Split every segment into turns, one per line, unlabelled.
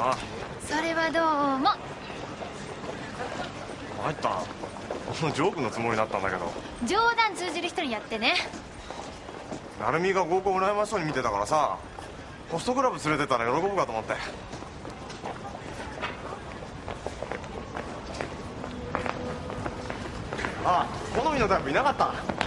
な
それはどうも。
参った。ジョークのつもりだったんだけど。
冗談通じる人にやってね。
成美が合コン羨ましそうに見てたからさホストクラブ連れてたら喜ぶかと思って。あ好みのタイプいなかった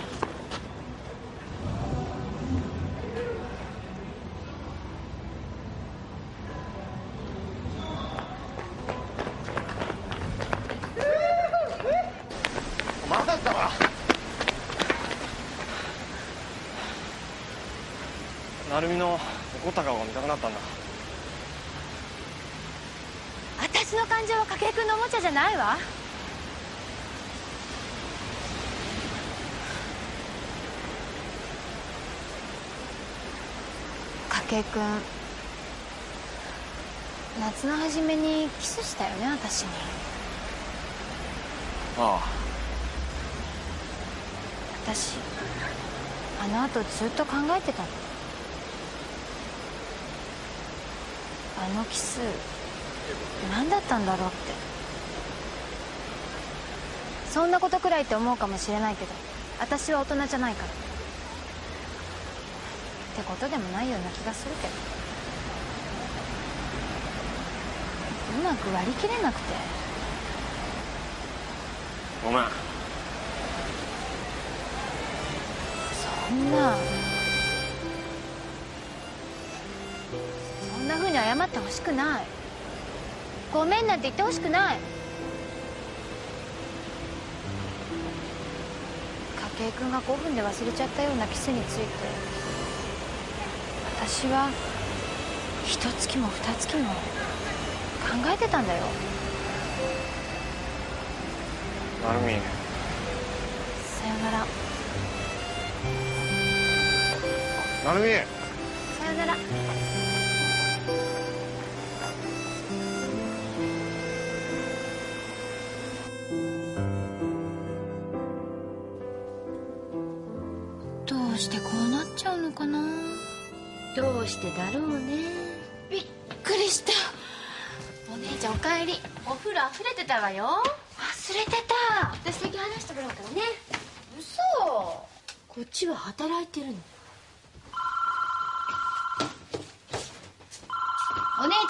まさか。わ成美の怒った顔が見たくなったんだ。
私の感情は筧君のおもちゃじゃないわ。筧君夏の初めにキスしたよね私に。
あ
私あの後ずっと考えてたの。あのキス何だったんだろうって。そんなことくらいって思うかもしれないけど私は大人じゃないから。ってことでもないような気がするけど。うまく割り切れなくて。
ごめん
んな。そんな風に謝ってほしくない。ごめんなんて言ってほしくない。筧君が5分で忘れちゃったようなキスについて。私は一月も二月も考えてたんだよ。
成美
さよなら
成美。
さよなら。どうしてこうなっちゃうのかな？
どうしてだろうね。
びっくりした。お姉ちゃんおかえり。お風呂溢れてたわよ。忘れてた。
私先話してもらうからね。
嘘。
こっちは働いてるの
お姉ちゃん